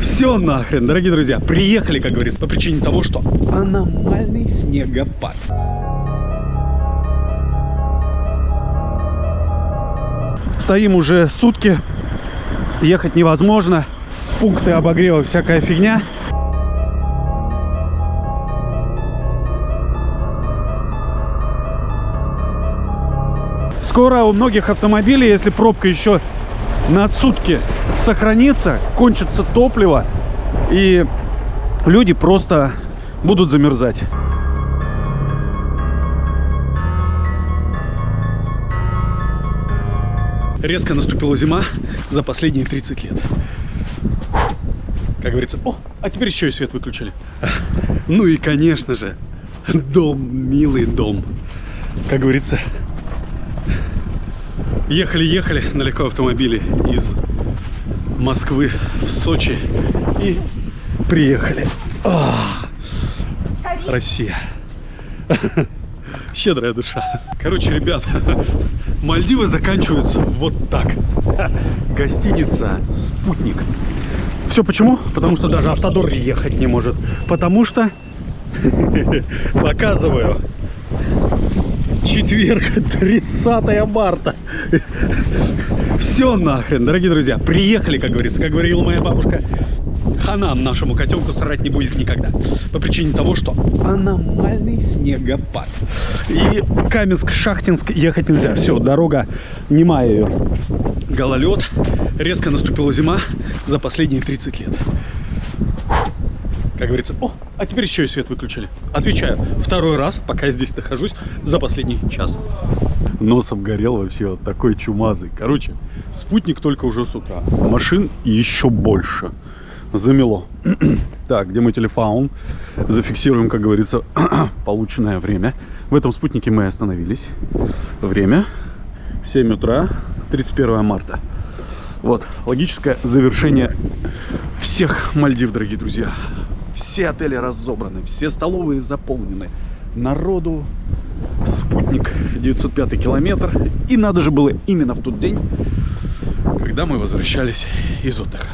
Все нахрен, дорогие друзья, приехали, как говорится, по причине того, что аномальный снегопад. Стоим уже сутки, ехать невозможно, пункты обогрева, всякая фигня. Скоро у многих автомобилей, если пробка еще на сутки сохранится, кончится топливо, и люди просто будут замерзать. Резко наступила зима за последние 30 лет. Как говорится, о, а теперь еще и свет выключили. Ну и, конечно же, дом, милый дом. Как говорится, ехали-ехали на легком автомобиле из Москвы в Сочи и приехали. А, Россия. Щедрая душа. Короче, ребят, Мальдивы заканчиваются вот так. Гостиница «Спутник». Все почему? Потому что даже автодор ехать не может. Потому что, показываю, четверг, 30 марта. Все нахрен, дорогие друзья. Приехали, как говорится, как говорила моя бабушка. Хана нашему котенку срать не будет никогда. По причине того, что аномальный снегопад. И Каменск-Шахтинск ехать нельзя. Все, дорога немая ее. Гололед. Резко наступила зима за последние 30 лет. Как говорится, о, а теперь еще и свет выключили. Отвечаю, второй раз, пока я здесь нахожусь, за последний час. Носом горел вообще вот такой чумазый. Короче, спутник только уже с утра. Машин еще больше. Замело. так, где мой телефон? Зафиксируем, как говорится, полученное время. В этом спутнике мы остановились. Время 7 утра, 31 марта. Вот, логическое завершение всех Мальдив, дорогие друзья. Все отели разобраны, все столовые заполнены. Народу спутник 905 километр. И надо же было именно в тот день, когда мы возвращались из отдыха.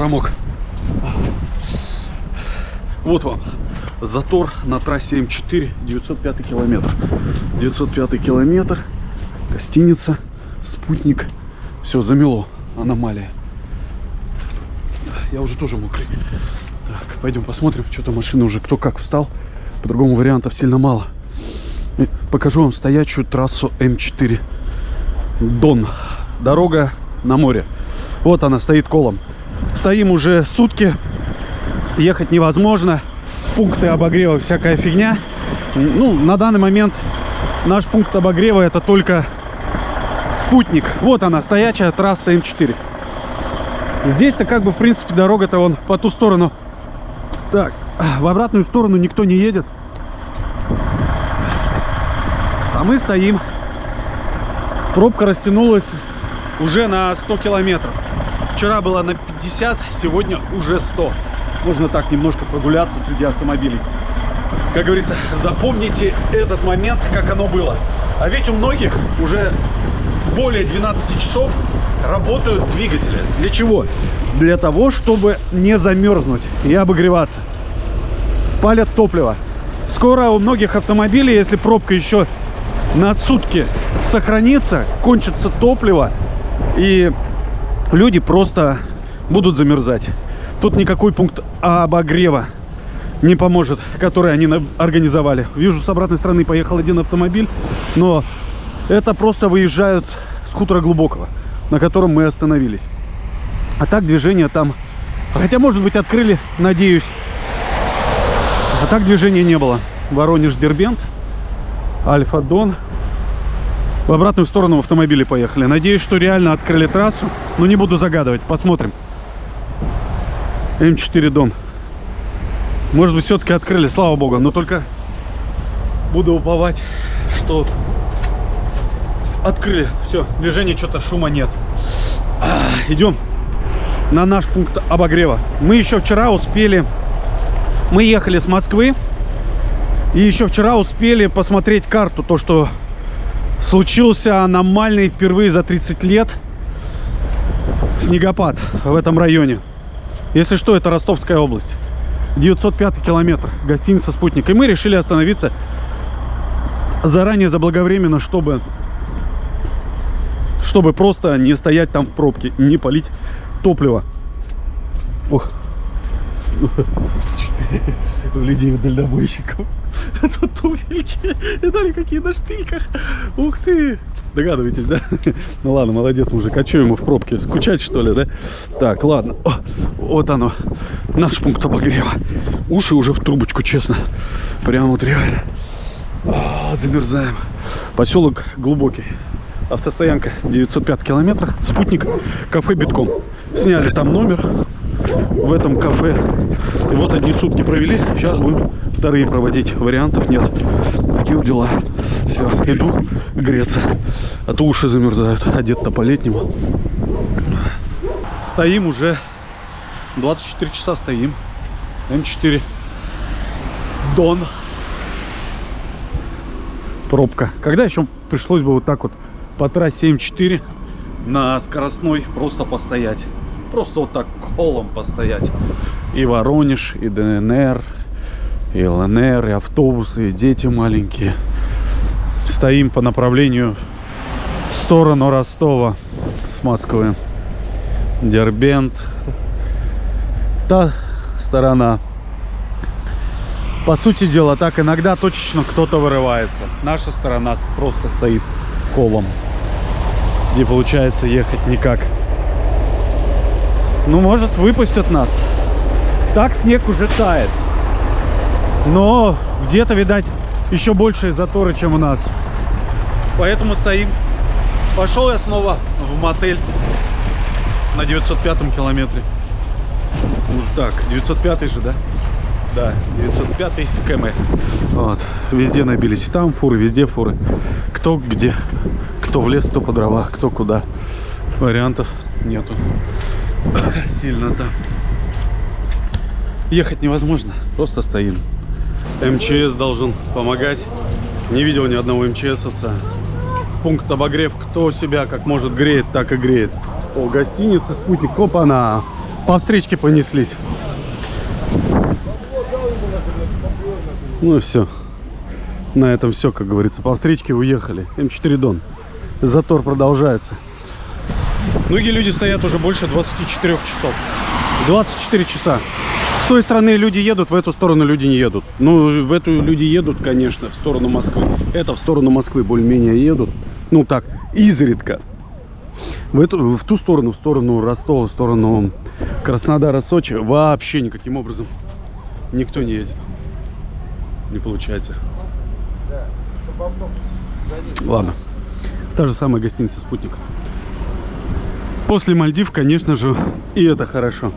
Промок. Вот вам затор на трассе М4, 905 километр. 905 километр, гостиница, спутник. Все, замело, аномалия. Я уже тоже мокрый. Так, пойдем посмотрим, что-то машина уже кто как встал. По-другому вариантов сильно мало. И покажу вам стоячую трассу М4. Дон. дорога на море. Вот она стоит колом. Стоим уже сутки, ехать невозможно. Пункты обогрева, всякая фигня. Ну, на данный момент наш пункт обогрева это только спутник. Вот она, стоячая трасса М4. Здесь-то как бы, в принципе, дорога-то вон по ту сторону. Так, в обратную сторону никто не едет. А мы стоим. Пробка растянулась уже на 100 километров. Вчера было на 50, сегодня уже 100. Можно так немножко прогуляться среди автомобилей. Как говорится, запомните этот момент, как оно было. А ведь у многих уже более 12 часов работают двигатели. Для чего? Для того, чтобы не замерзнуть и обогреваться. Палят топливо. Скоро у многих автомобилей, если пробка еще на сутки сохранится, кончится топливо, и люди просто будут замерзать. Тут никакой пункт обогрева не поможет, который они организовали. Вижу, с обратной стороны поехал один автомобиль, но это просто выезжают с хутора глубокого, на котором мы остановились. А так движение там... Хотя, может быть, открыли, надеюсь. А так движения не было. Воронеж-Дербент, Альфа-Дон. В обратную сторону в автомобиле поехали. Надеюсь, что реально открыли трассу. Но не буду загадывать. Посмотрим. М4 Дон. Может быть, все-таки открыли, слава богу. Но только буду уповать, что открыли. Все, движения что-то шума нет. Идем на наш пункт обогрева. Мы еще вчера успели... Мы ехали с Москвы. И еще вчера успели посмотреть карту. То, что случился аномальный впервые за 30 лет снегопад в этом районе. Если что, это Ростовская область. 905 километр. Гостиница «Спутник». И мы решили остановиться заранее, заблаговременно, чтобы чтобы просто не стоять там в пробке, не полить топливо. Ох. У людей дальнобойщиков. Это туфельки. Видали, какие на шпильках. Ух ты. Догадываетесь, да? Ну ладно, молодец, мужик. А что ему в пробке? Скучать, что ли, да? Так, ладно. О, вот оно. Наш пункт обогрева. Уши уже в трубочку, честно. Прям вот реально. О, замерзаем. Поселок глубокий автостоянка 905 километрах, спутник, кафе битком. Сняли там номер в этом кафе. И вот одни сутки провели, сейчас будем вторые проводить. Вариантов нет. Такие вот дела. Все, иду греться. А то уши замерзают. Одет-то по-летнему. Стоим уже 24 часа стоим. М4. Дон. Пробка. Когда еще пришлось бы вот так вот по трассе М4 на скоростной просто постоять. Просто вот так колом постоять. И Воронеж, и ДНР, и ЛНР, и автобусы, и дети маленькие. Стоим по направлению в сторону Ростова с Москвы. Дербент. Та сторона. По сути дела, так иногда точечно кто-то вырывается. Наша сторона просто стоит колом не получается ехать никак. Ну, может, выпустят нас. Так снег уже тает. Но где-то, видать, еще большие заторы, чем у нас. Поэтому стоим. Пошел я снова в мотель на 905 километре. Вот так, 905 же, да? Да, 905 км. Вот. Везде набились. Там фуры, везде фуры. Кто где. Кто в лес, кто по дровах, кто куда. Вариантов нету. Сильно там. Ехать невозможно. Просто стоим. МЧС должен помогать. Не видел ни одного МЧСовца. Пункт обогрев. Кто себя как может греет, так и греет. О, гостиница, спутник. Опа-на. По встречке понеслись. Ну и все. На этом все, как говорится. По встречке уехали. М4 Дон. Затор продолжается. Многие люди стоят уже больше 24 часов. 24 часа. С той стороны люди едут, в эту сторону люди не едут. Ну, в эту люди едут, конечно, в сторону Москвы. Это в сторону Москвы более-менее едут. Ну так, изредка. В, эту, в ту сторону, в сторону Ростова, в сторону Краснодара, Сочи вообще никаким образом никто не едет. Не получается. Ладно. Та же самая гостиница «Спутник». После Мальдив, конечно же, и это хорошо.